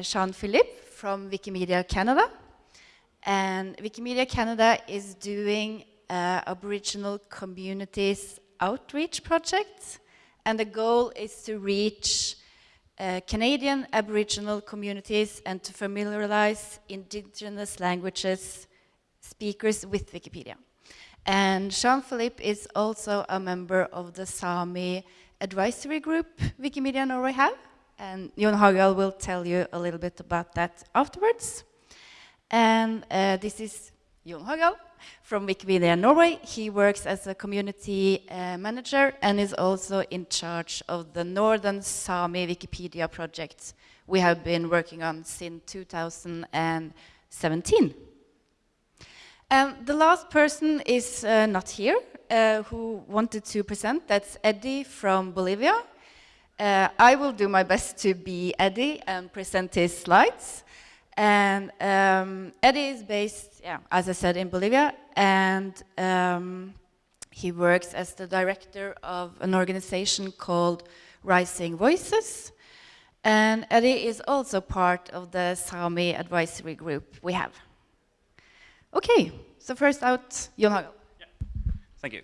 Jean-Philippe from Wikimedia Canada. And Wikimedia Canada is doing uh, Aboriginal communities outreach project. And the goal is to reach uh, Canadian Aboriginal communities and to familiarize indigenous languages speakers with Wikipedia. And Jean-Philippe is also a member of the Sami advisory group Wikimedia Norway have. And Jon Harald will tell you a little bit about that afterwards. And uh, this is Jon Harald from Wikimedia Norway. He works as a community uh, manager and is also in charge of the Northern Sami Wikipedia project we have been working on since 2017. And the last person is uh, not here, uh, who wanted to present. That's Eddie from Bolivia. Uh, I will do my best to be Eddie and present his slides. And um, Eddie is based, yeah, as I said, in Bolivia, and um, he works as the director of an organization called Rising Voices. And Eddie is also part of the Sami advisory group we have. Okay, so first out, Jon. Yeah. Thank you.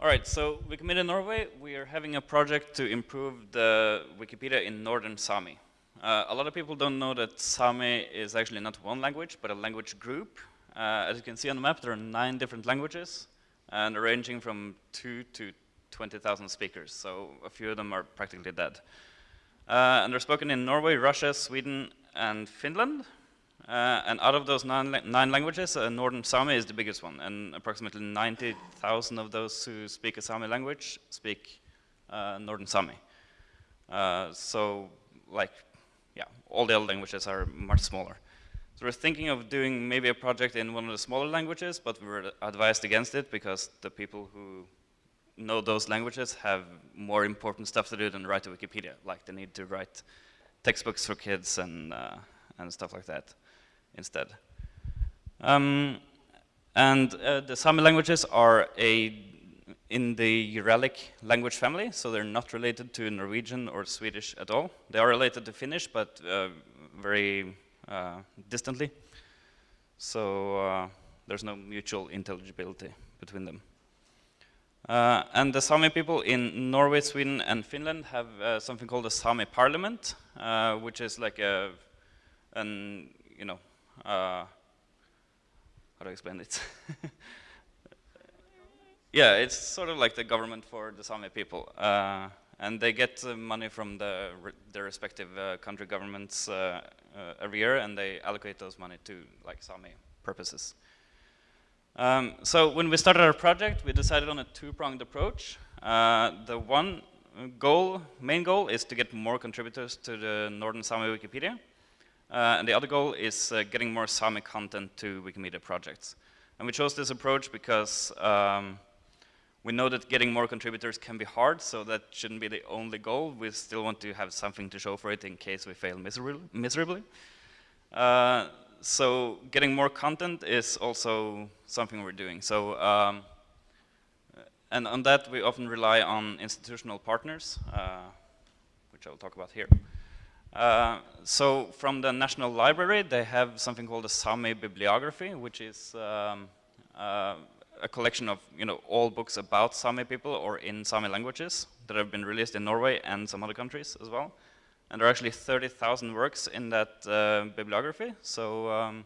All right, so Wikimedia Norway, we are having a project to improve the Wikipedia in Northern Sami. Uh, a lot of people don't know that Sami is actually not one language, but a language group. Uh, as you can see on the map, there are nine different languages, and ranging from two to 20,000 speakers, so a few of them are practically dead. Uh, and they're spoken in Norway, Russia, Sweden, and Finland, and out of those nine, nine languages, uh, Northern Sami is the biggest one, and approximately 90,000 of those who speak a Sami language speak uh, Northern Sami. Uh, so, like, yeah, all the other languages are much smaller. So we're thinking of doing maybe a project in one of the smaller languages, but we were advised against it because the people who know those languages have more important stuff to do than write a Wikipedia. Like they need to write textbooks for kids and, uh, and stuff like that instead. Um, and uh, the Sami languages are a in the Uralic language family, so they're not related to Norwegian or Swedish at all. They are related to Finnish, but uh, very uh, distantly. So uh, there's no mutual intelligibility between them. Uh, and the Sami people in Norway, Sweden, and Finland have uh, something called the Sami Parliament, which is like a, an, you know, how do I explain it? yeah, it's sort of like the government for the Sami people. Uh, and they get uh, money from the, their respective uh, country governments uh, uh, every year, and they allocate those money to like Sami purposes. Um, so when we started our project, we decided on a two-pronged approach. the one goal, main goal, is to get more contributors to the Northern Sami Wikipedia. Uh, and the other goal is uh, getting more Sami content to Wikimedia projects. And we chose this approach because um, we know that getting more contributors can be hard, so that shouldn't be the only goal. We still want to have something to show for it in case we fail miserably. miserably. Uh, so getting more content is also something we're doing. So, um, and on that we often rely on institutional partners, uh, which I'll talk about here. Uh, so from the National Library, they have something called the Sami Bibliography, which is um, uh, a collection of you know all books about Sami people or in Sami languages that have been released in Norway and some other countries as well. And there are actually 30,000 works in that uh, bibliography. So um,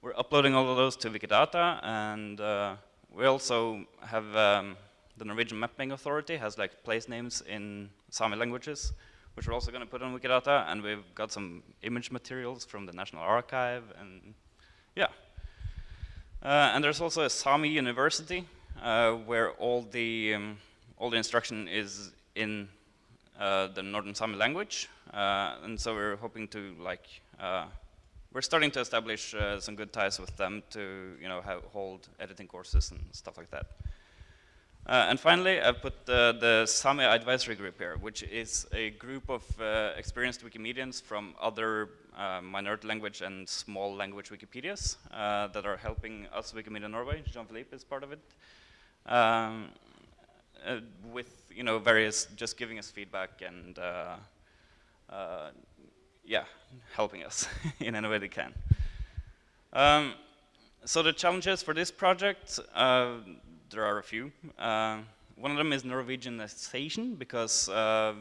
we're uploading all of those to Wikidata, and uh, we also have um, the Norwegian Mapping Authority has like place names in Sami languages which we're also going to put on Wikidata, and we've got some image materials from the National Archive, and yeah. Uh, and there's also a Sami University, uh, where all the, um, all the instruction is in uh, the Northern Sami language, uh, and so we're hoping to like, uh, we're starting to establish uh, some good ties with them to, you know, hold editing courses and stuff like that. Uh, and finally, I've put the, the Sami advisory group here, which is a group of uh, experienced Wikimedians from other uh, minority language and small language Wikipedias uh, that are helping us, Wikimedia Norway. Jean-Philippe is part of it. Um, uh, with, you know, various, just giving us feedback and, uh, yeah, helping us in any way they can. Um, so the challenges for this project, uh, there are a few. Uh, one of them is Norwegianization, because uh,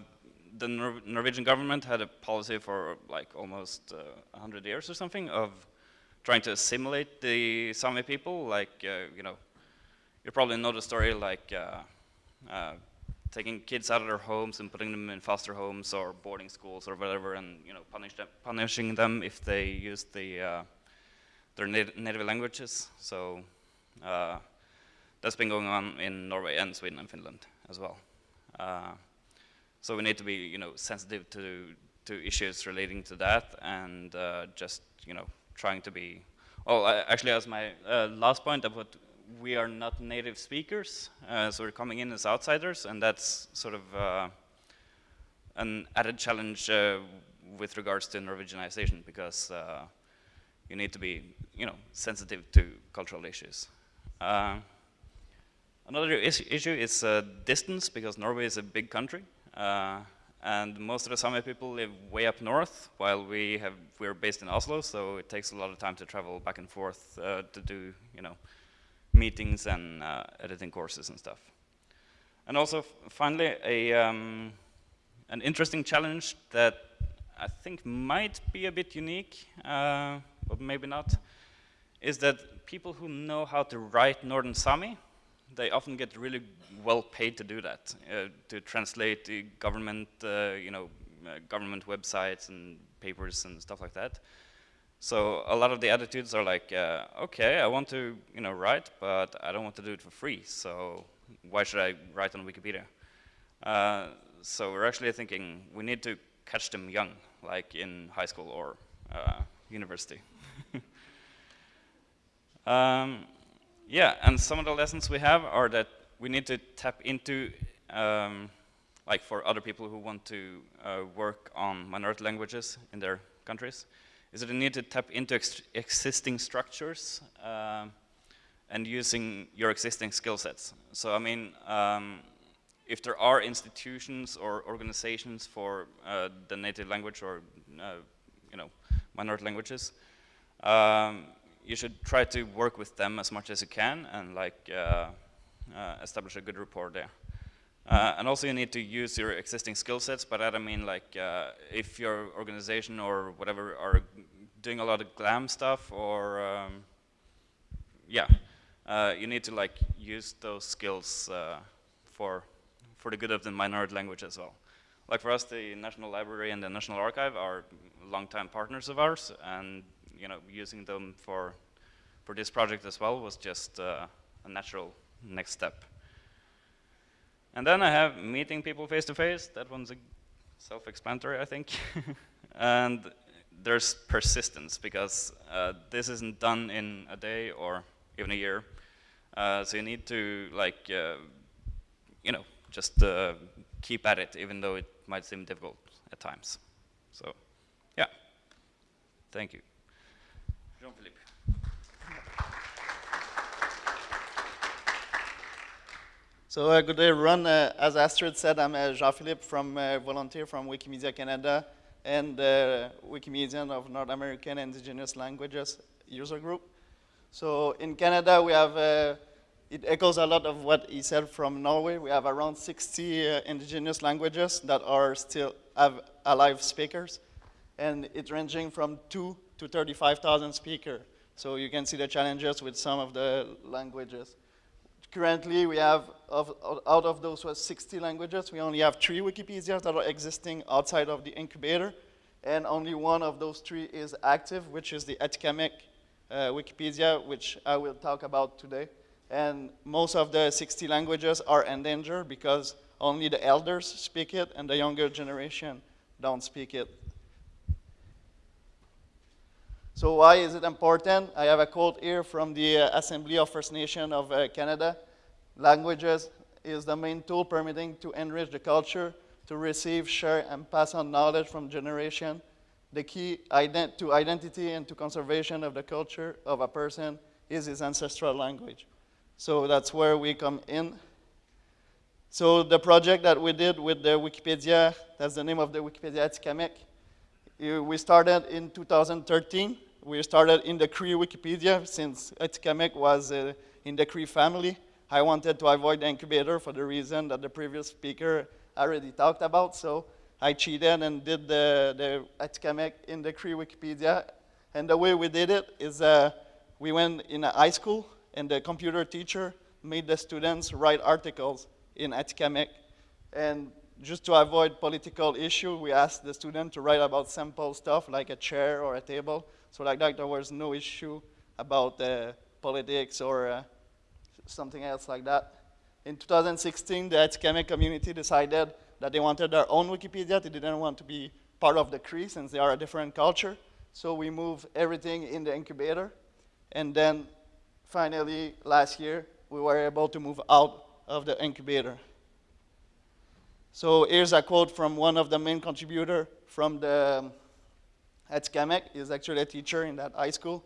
the Nor Norwegian government had a policy for like almost uh, 100 years or something of trying to assimilate the Sami people, like, uh, you know, you probably know the story like uh, uh, taking kids out of their homes and putting them in foster homes or boarding schools or whatever and, you know, punish them, punishing them if they use the, their nat native languages. So uh, that's been going on in Norway and Sweden and Finland as well. Uh, so we need to be, you know, sensitive to to issues relating to that, and uh, just, you know, trying to be. Well, I, actually, as my uh, last point, about we are not native speakers, uh, so we're coming in as outsiders, and that's sort of uh, an added challenge uh, with regards to Norwegianization, because you need to be, you know, sensitive to cultural issues. Another is issue is uh, distance, because Norway is a big country. Uh, and most of the Sami people live way up north, while we have, we're based in Oslo, so it takes a lot of time to travel back and forth uh, to do, you know, meetings and uh, editing courses and stuff. And also, finally, a, um, an interesting challenge that I think might be a bit unique, uh, but maybe not, is that people who know how to write Northern Sami they often get really well paid to do that, uh, to translate the government, uh, you know, uh, government websites and papers and stuff like that. So a lot of the attitudes are like, uh, okay, I want to, you know, write, but I don't want to do it for free. So why should I write on Wikipedia? Uh, so we're actually thinking we need to catch them young, like in high school or uh, university. um, yeah, and some of the lessons we have are that we need to tap into, um, like for other people who want to uh, work on minority languages in their countries, is that you need to tap into ex existing structures uh, and using your existing skill sets. So I mean, um, if there are institutions or organizations for uh, the native language or, uh, you know, minority languages, um, you should try to work with them as much as you can and like uh, uh, establish a good rapport there. Uh, and also you need to use your existing skill sets, but I mean like uh, if your organization or whatever are doing a lot of glam stuff or um, yeah, uh, you need to like use those skills uh, for for the good of the minority language as well. Like for us, the National Library and the National Archive are longtime partners of ours, and you know, using them for, for this project as well was just uh, a natural next step. And then I have meeting people face to face. That one's self-explanatory, I think. and there's persistence because uh, this isn't done in a day or even a year. Uh, so you need to like, uh, you know, just uh, keep at it, even though it might seem difficult at times. So, yeah. Thank you. So uh, good day everyone. Uh, as Astrid said, I'm uh, Jean-Philippe from uh, volunteer from Wikimedia Canada and uh, of North American Indigenous Languages user group. So in Canada we have, uh, it echoes a lot of what he said from Norway. We have around 60 uh, indigenous languages that are still have alive speakers and it's ranging from two to 35,000 speakers. So you can see the challenges with some of the languages. Currently, we have, of, out of those 60 languages, we only have three Wikipedias that are existing outside of the incubator, and only one of those three is active, which is the Atikamekw uh, Wikipedia, which I will talk about today. And most of the 60 languages are endangered because only the elders speak it and the younger generation don't speak it. So why is it important? I have a quote here from the uh, Assembly of First Nation of uh, Canada. Languages is the main tool permitting to enrich the culture, to receive, share, and pass on knowledge from generation. The key ident to identity and to conservation of the culture of a person is his ancestral language. So that's where we come in. So the project that we did with the Wikipedia, that's the name of the Wikipedia Atikamekw, Uh, We started in 2013. We started in the Cree Wikipedia since Atikamekw was uh, in the Cree family. I wanted to avoid the incubator for the reason that the previous speaker already talked about. So I cheated and did the, the in the Cree Wikipedia. And the way we did it is uh, we went in a high school and the computer teacher made the students write articles in Atikamekw. And just to avoid political issue, we asked the student to write about simple stuff like a chair or a table. So like that, there was no issue about uh, politics or uh, something else like that. In 2016, the Atikamekw community decided that they wanted their own Wikipedia. They didn't want to be part of the Cree since they are a different culture. So we moved everything in the incubator. And then finally, last year, we were able to move out of the incubator. So here's a quote from one of the main contributor from the um, Atikamekw. He's actually a teacher in that high school.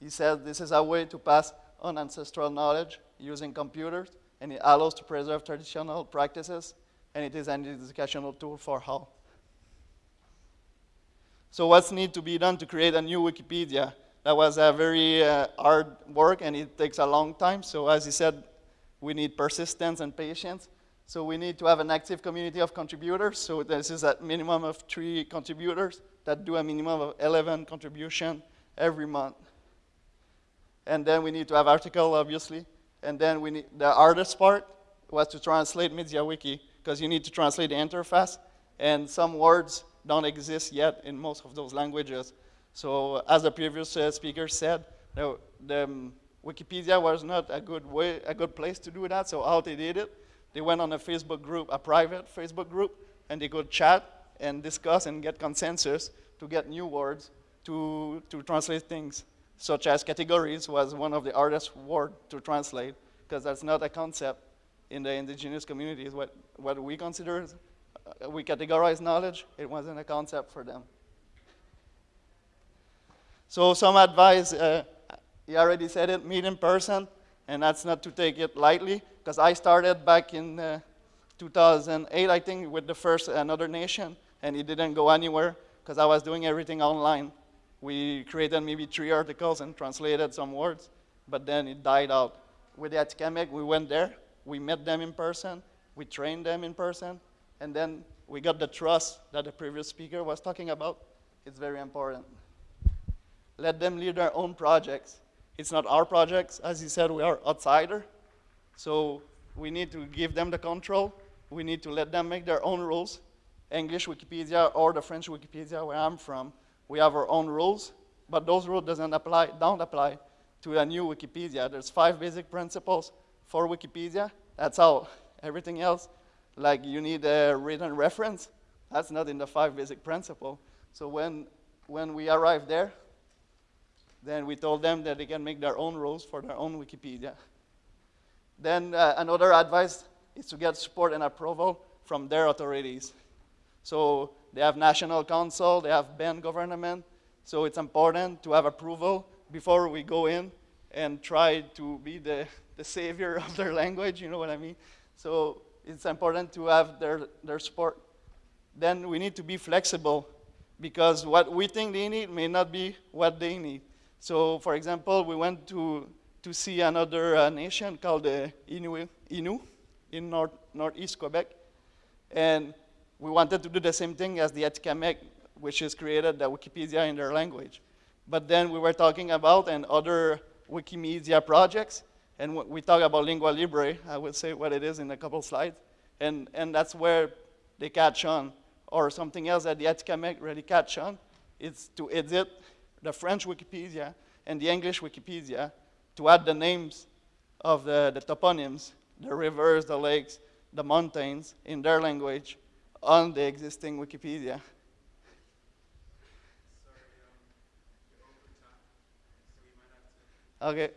He said, this is a way to pass on ancestral knowledge using computers, and it allows to preserve traditional practices, and it is an educational tool for all. So what's need to be done to create a new Wikipedia? That was a very uh, hard work, and it takes a long time. So as he said, we need persistence and patience. So we need to have an active community of contributors. So this is a minimum of three contributors that do a minimum of 11 contribution every month. And then we need to have article, obviously. And then we need, the hardest part was to translate MediaWiki, because you need to translate the interface, and some words don't exist yet in most of those languages. So as the previous uh, speaker said, the, the um, Wikipedia was not a good way, a good place to do that. So how they did it, they went on a Facebook group, a private Facebook group, and they could chat and discuss and get consensus to get new words to, to translate things, such as categories was one of the hardest words to translate, because that's not a concept in the indigenous communities. What, what we consider, uh, we categorize knowledge, it wasn't a concept for them. So some advice, uh, he already said it, meet in person, and that's not to take it lightly, because I started back in uh, 2008, I think, with the first Another Nation, and it didn't go anywhere, because I was doing everything online. We created maybe three articles and translated some words, but then it died out. With the Atikamekw, we went there, we met them in person, we trained them in person, and then we got the trust that the previous speaker was talking about. It's very important. Let them lead their own projects. It's not our projects. As you said, we are outsider. So we need to give them the control. We need to let them make their own rules. English Wikipedia or the French Wikipedia, where I'm from, we have our own rules, but those rules doesn't apply, don't apply to a new Wikipedia. There's five basic principles for Wikipedia. That's all. Everything else, like you need a written reference, that's not in the five basic principle. So when, when we arrive there, then we told them that they can make their own rules for their own Wikipedia. Then uh, another advice is to get support and approval from their authorities. So they have national council, they have band government, so it's important to have approval before we go in and try to be the, the savior of their language, you know what I mean? So it's important to have their, their support. Then we need to be flexible because what we think they need may not be what they need. So for example, we went to, to see another uh, nation called the Innu, Innu in north, northeast Quebec. And we wanted to do the same thing as the Atikamekw, which is created the Wikipedia in their language. But then we were talking about and other Wikimedia projects, and we talk about Lingua Libre. I will say what it is in a couple slides. And, and that's where they catch on. Or something else that the Atikamekw really catch on, is to edit the French Wikipedia and the English Wikipedia to add the names of the, the toponyms, the rivers, the lakes, the mountains in their language on the existing Wikipedia. Okay.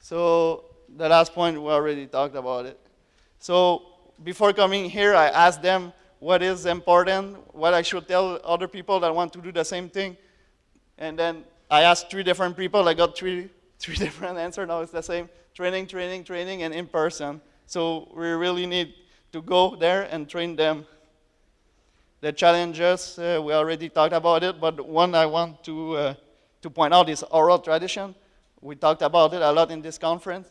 So the last point, we already talked about it. So before coming here, I asked them what is important, what I should tell other people that want to do the same thing. And then I asked three different people. I got three, three different answers. Now it's the same. Training, training, training, and in person. So we really need to go there and train them. The challenges, uh, we already talked about it, but one I want to, uh, to point out is oral tradition. We talked about it a lot in this conference,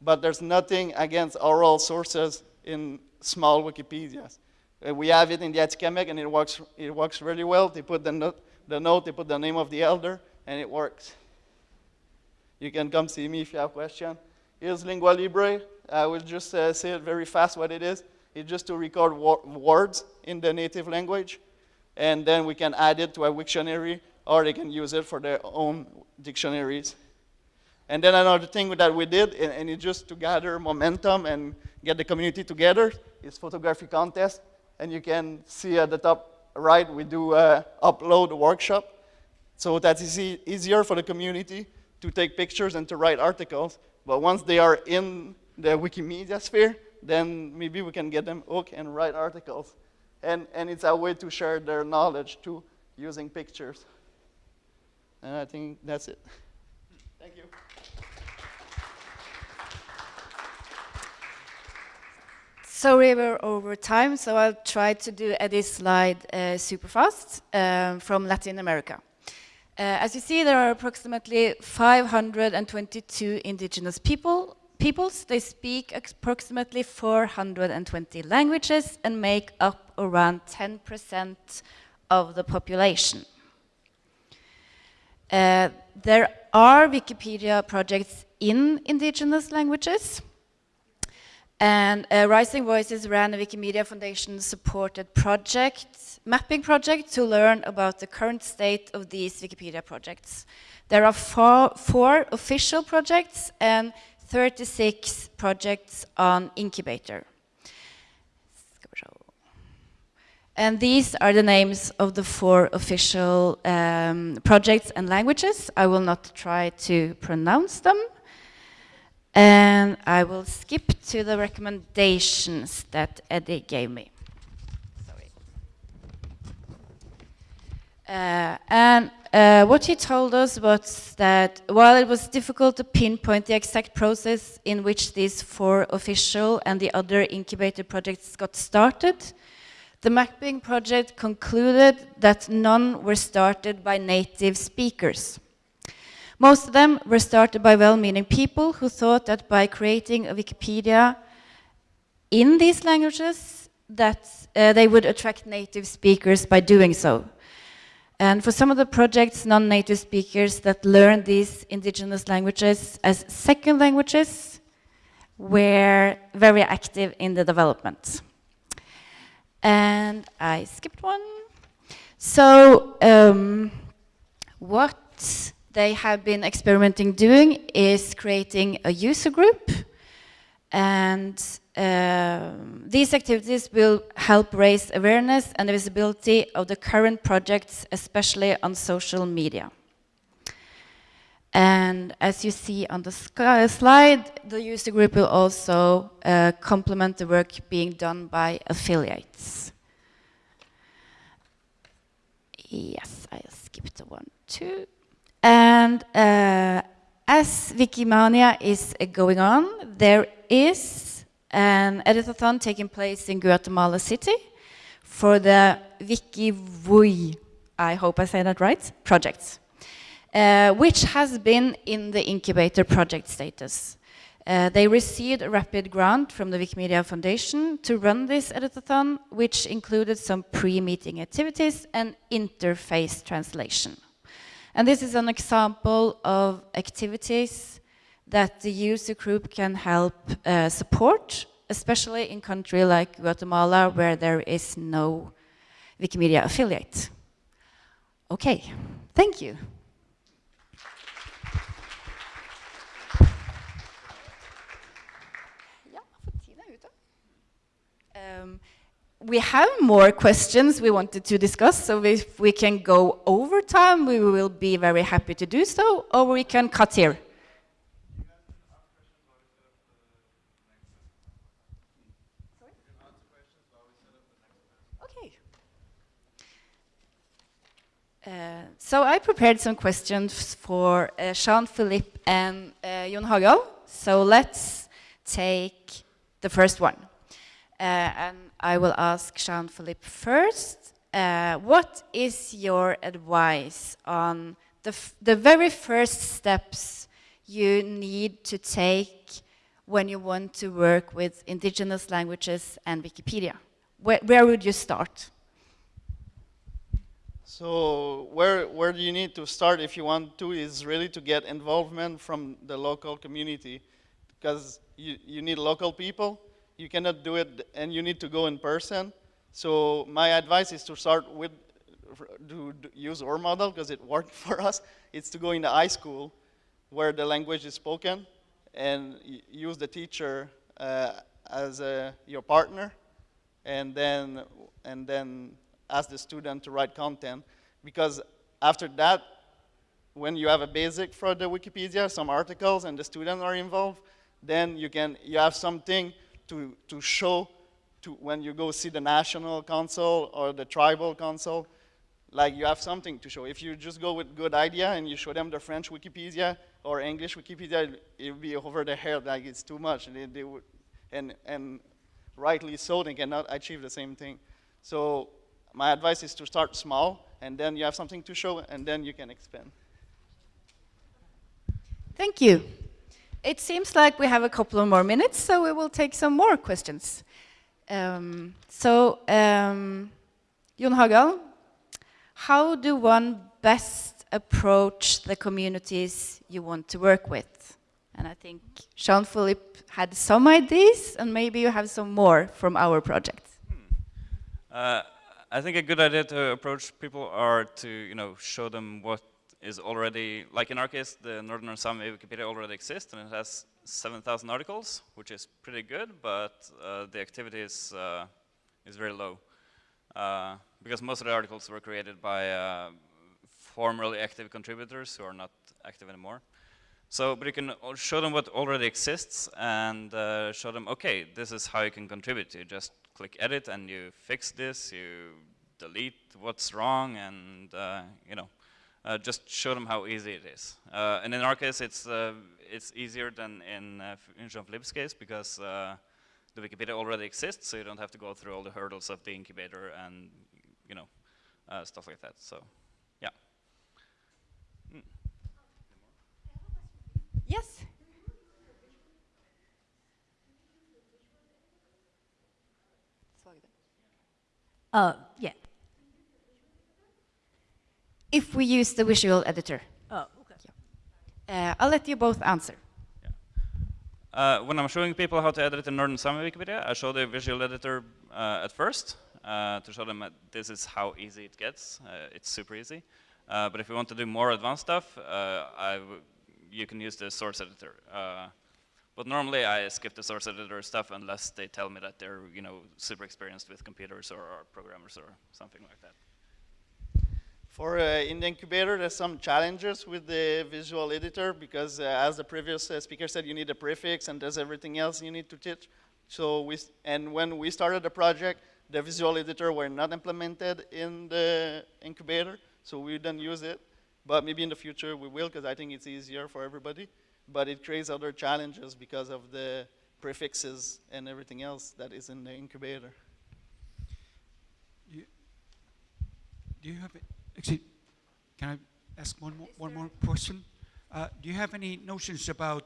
but there's nothing against oral sources in small Wikipedias. Uh, we have it in the Atikamekw, and it works, it works really well. They put the the note, they put the name of the elder, and it works. You can come see me if you have questions. Here's Lingua Libre. I will just uh, say it very fast what it is. It's just to record words in the native language, and then we can add it to a Wiktionary, or they can use it for their own dictionaries. And then another thing that we did, and, and it's just to gather momentum and get the community together, is photography contest. And you can see at the top right, we do uh, a upload workshop. So that's easy, easier for the community to take pictures and to write articles. But once they are in the Wikimedia sphere, then maybe we can get them hooked and write articles. And, and it's a way to share their knowledge too, using pictures. And I think that's it. Thank you. Sorry we're over time, so I'll try to do this slide uh, super fast um, from Latin America. Uh, as you see, there are approximately 522 indigenous people peoples. They speak approximately 420 languages and make up around 10% of the population. Uh, there are Wikipedia projects in indigenous languages. And uh, Rising Voices ran a Wikimedia Foundation supported project, mapping project to learn about the current state of these Wikipedia projects. There are four, four official projects and 36 projects on incubator. And these are the names of the four official um, projects and languages. I will not try to pronounce them. And I will skip to the recommendations that Eddie gave me. Sorry. Uh, and uh, what he told us was that while it was difficult to pinpoint the exact process in which these four official and the other incubator projects got started, the mapping project concluded that none were started by native speakers. Most of them were started by well-meaning people who thought that by creating a Wikipedia in these languages, that uh, they would attract native speakers by doing so. And for some of the projects, non-native speakers that learn these indigenous languages as second languages were very active in the development. And I skipped one. So um, what they have been experimenting doing is creating a user group and um, these activities will help raise awareness and visibility of the current projects, especially on social media. And as you see on the slide, the user group will also uh, complement the work being done by affiliates. Yes, I skipped the one too. And uh, as Wikimania is uh, going on, there is an editathon taking place in Guatemala City for the WikiVui, I hope I say that right, project, uh, which has been in the incubator project status. Uh, they received a rapid grant from the Wikimedia Foundation to run this editathon, which included some pre-meeting activities and interface translation. And this is an example of activities that the user group can help uh, support, especially in country like Guatemala, where there is no Wikimedia affiliate. Okay, thank you. Um, we have more questions we wanted to discuss, so if we can go over time, we will be very happy to do so, or we can cut here. Okay. Uh, so I prepared some questions for uh, Jean-Philippe and uh, Jon Harald. So let's take the first one. Uh, and I will ask Jean-Philippe first. uh, what is your advice on the, the very first steps you need to take when you want to work with indigenous languages and Wikipedia? Where, where would you start? So where, where do you need to start if you want to is really to get involvement from the local community because you, you need local people. You cannot do it and you need to go in person. So my advice is to start with, to, use our model because it worked for us. It's to go in the high school where the language is spoken and use the teacher uh, as a, your partner and then, and then ask the student to write content because after that, when you have a basic for the Wikipedia, some articles and the students are involved, then you can, you have something to, to show to when you go see the national council or the tribal council, like you have something to show. If you just go with good idea and you show them the French Wikipedia or English Wikipedia, it'll be over their head, like it's too much. They, they would, and, and rightly so, they cannot achieve the same thing. So my advice is to start small, and then you have something to show, and then you can expand. Thank you. It seems like we have a couple of more minutes, so we will take some more questions. Um, so, um, Jon Harald, how do one best approach the communities you want to work with? And I think Jean-Philippe had some ideas, and maybe you have some more from our project. Uh, I think a good idea to approach people are to, you know, show them what is already, like in our case, the Northern Sami Wikipedia already exists and it has 7,000 articles, which is pretty good, but uh, the activity is, uh, is very low. Uh, because most of the articles were created by uh, formerly active contributors who are not active anymore. So, but you can show them what already exists and uh, show them, okay, this is how you can contribute. You just click edit and you fix this, you delete what's wrong and, uh, you know, uh, just show them how easy it is. Uh, and in our case, it's, uh, it's easier than in, uh, in Jean-Philippe's case because uh, the Wikipedia already exists, so you don't have to go through all the hurdles of the incubator and, you know, stuff like that. So, yeah. Mm. Yes. Uh, yeah. If we use the visual editor. Oh, okay. Uh, I'll let you both answer. Uh, when I'm showing people how to edit in Northern Sami Wikipedia, I show the visual editor uh, at first uh, to show them that this is how easy it gets. Uh, it's super easy. Uh, but if you want to do more advanced stuff, you can use the source editor. but normally I skip the source editor stuff unless they tell me that they're you know super experienced with computers or, or programmers or something like that. For uh, in the incubator, there's some challenges with the visual editor because, uh, as the previous uh, speaker said, you need a prefix and there's everything else you need to teach. So we and when we started the project, the visual editor were not implemented in the incubator, so we didn't use it. But maybe in the future we will, because I think it's easier for everybody. But it creates other challenges because of the prefixes and everything else that is in the incubator. You, do you have Actually, can I ask one more, one more question? Uh, do you have any notions about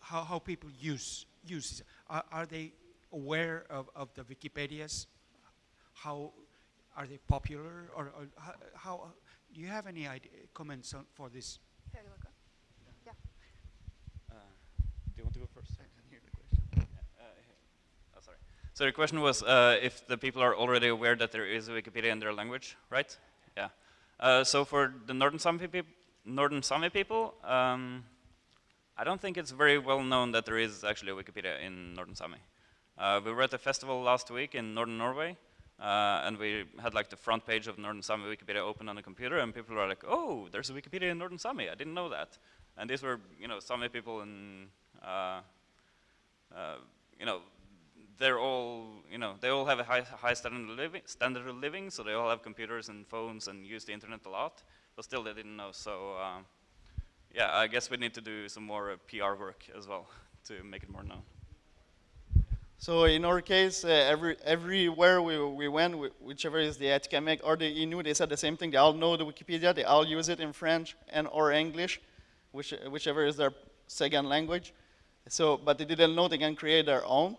how, how people use use Are, are they aware of, of the Wikipedias? How are they popular, or, or how, how, Do you have any idea, comments on, for this? Uh, do you want to go first? I can hear the question. Uh, oh, sorry. So the question was uh, if the people are already aware that there is a Wikipedia in their language, right? Yeah. Uh, so for the Northern Sami, Northern Sami people, um, I don't think it's very well known that there is actually a Wikipedia in Northern Sami. Uh, we were at a festival last week in Northern Norway, uh, and we had like the front page of Northern Sami Wikipedia open on the computer, and people were like, "Oh, there's a Wikipedia in Northern Sami. I didn't know that." And these were, you know, Sami people in, uh, uh, you know, they're all, you know, they all have a high, high standard, of living, standard of living, so they all have computers and phones and use the internet a lot, but still they didn't know. So, uh, yeah, I guess we need to do some more uh, PR work as well to make it more known. So in our case, uh, every, everywhere we, we went, whi- whichever is the Atikamekw or the Innu, they said the same thing. They all know the Wikipedia. They all use it in French and or English, which, whichever is their second language. So, but they didn't know they can create their own.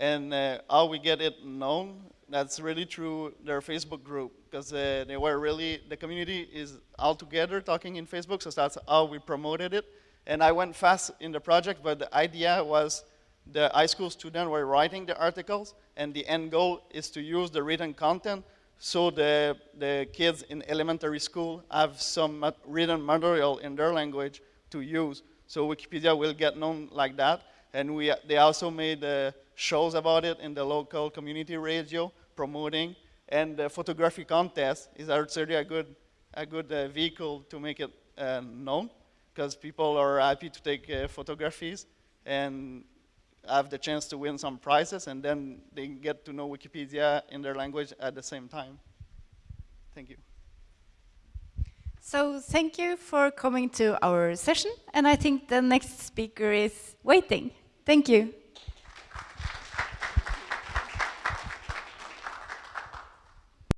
And uh, how we get it known, that's really through their Facebook group, because uh, they were really, the community is all together talking in Facebook, so that's how we promoted it. And I went fast in the project, but the idea was the high school students were writing the articles, and the end goal is to use the written content so the, the kids in elementary school have some written material in their language to use. So Wikipedia will get known like that. And we, they also made uh, shows about it in the local community radio promoting. And the photography contest is actually a good, a good uh, vehicle to make it uh, known because people are happy to take uh, photographies and have the chance to win some prizes, and then they get to know Wikipedia in their language at the same time. Thank you. So thank you for coming to our session, and I think the next speaker is waiting. Thank you.